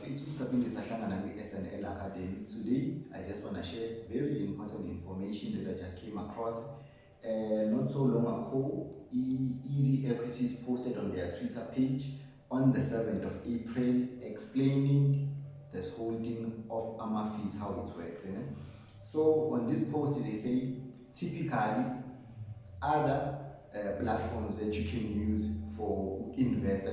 kwi-snl academy today i just want to share very important information that i just came across uh, not so long ago e easy equities posted on their twitter page on the 7th of april explaining this whole thing of ama fees how it works know? so on this post they say typically other uh, platforms that you can use for invest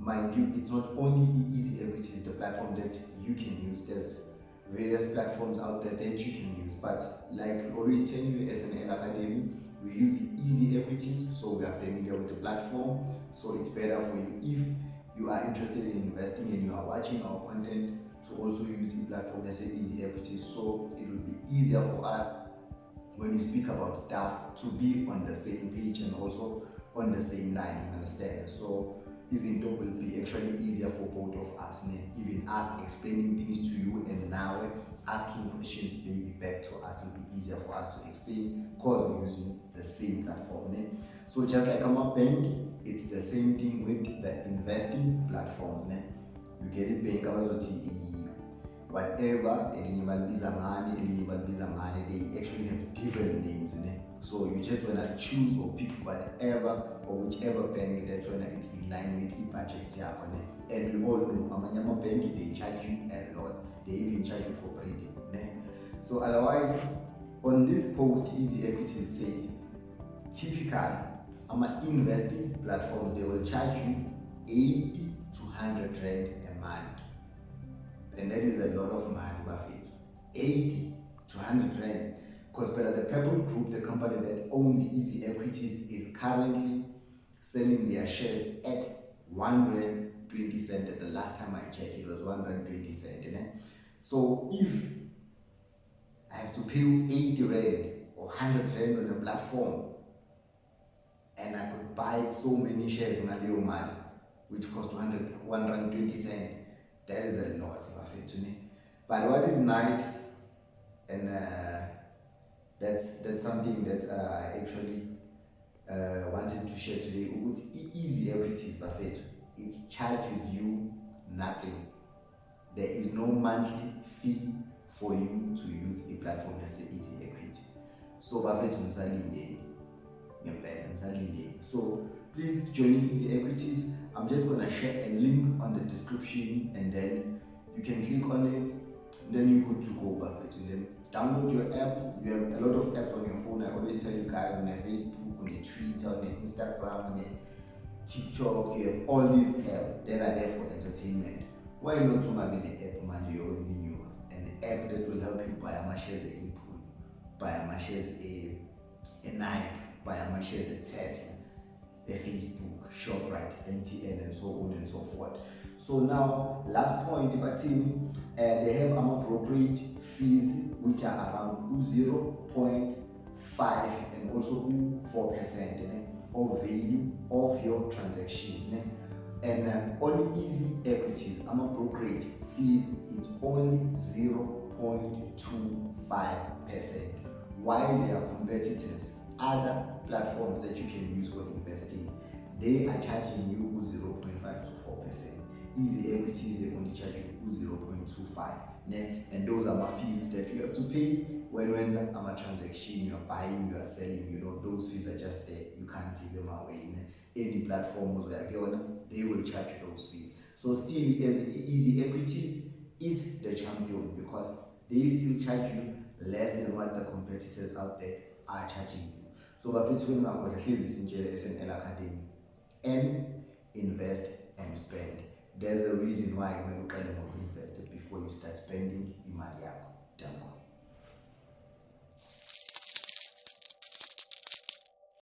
mind you it's not only easy equities the platform that you can use. There's various platforms out there that you can use. But like always tell you as an academy we use the easy equities so we are familiar with the platform. So it's better for you if you are interested in investing and you are watching our content to also use the platform as easy equities so it will be easier for us when you speak about stuff to be on the same page and also on the same line you understand? So izinto will be actually easier for both of us even us explaining things to you and now asking questions maybe back to us will be easier for us to explain because we're using the same platform ne? so just like our bank it's the same thing with the investing platforms ne? you get it bank whatever elinye balibiza ngani elinye balibiza ngani they actually have different names ne? so you just wanna choose or pick whatever or whichever bank that when it's in line with i-budget yakho ne? and we all know amanye amabhenki they charge you a lot they even charge you for breeding ne? so otherwise on this post easy equities says typically ama investing platforms they will charge you 80 to 100 rand a month and that is a lot of money Buffett 80 to 100 rand. Because but the Purple Group the company that owns easy equities is currently selling their shares at 1 rand 20 cent. The last time I checked it was 1 rand 20 cent so if I have to pay 80 rand or 100 rand on a platform and I could buy so many shares in Alio Mali which cost 100 1 rand 20 cent that is a lot to me. But what is nice and uh, that's that's something that I actually uh, wanted to share today with easy equities buffet it charges you nothing. There is no monthly fee for you to use a platform as easy equity. So buffet ngisalindeni ngempela ngisalindeni so please join easy equities. I'm just gonna share a link on the description and then you can click on it. Then you go to go buffet and then download your app. You have a lot of apps on your phone. I always tell you guys on your facebook on your twitter on your instagram on your tiktok you have all these apps that are there for entertainment. Why not ungabi ne-app manje yowenza inyuka an app that will help you buy ama-shares a Apple, buy ama-shares e-nike buy ama-shares e-tesla e-facebook shoprite mtn and so on and so forth. So now last point bathini uh, they have brokerage fees which are around 0.5 and also 4 percent of value of your transactions and um, on easy equities ama brokerage fees it's only 0.25 percent. While their competitors other platforms that you can use for investing they are charging you 0.5 to 4 percent easy equities they only charge you 0.25 ne? and those are my fees that you have to pay when when I'm a transaction you're buying you are selling you know those fees are just there you can't take them away ne? any platform they will charge you those fees so still as easy equities it's the champion because they still charge you less than what the competitors out there are charging you so bafethu bengingakhona hlezi sinjele SNL Academy. And invest and spend. There's a reason why kumele uqale ngoku-invest before you start spending imali yakho. Danko.